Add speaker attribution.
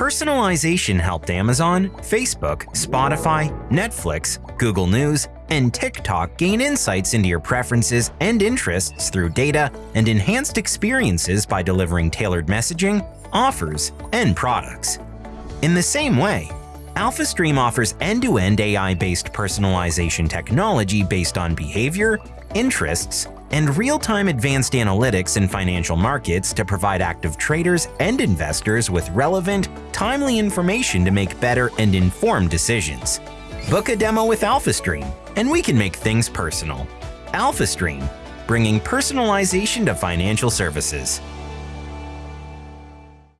Speaker 1: Personalization helped Amazon, Facebook, Spotify, Netflix, Google News, and TikTok gain insights into your preferences and interests through data and enhanced experiences by delivering tailored messaging, offers, and products. In the same way, AlphaStream offers end-to-end AI-based personalization technology based on behavior, interests, and real-time advanced analytics in financial markets to provide active traders and investors with relevant, timely information to make better and informed decisions. Book a demo with AlphaStream, and we can make things personal. AlphaStream, bringing personalization to financial services.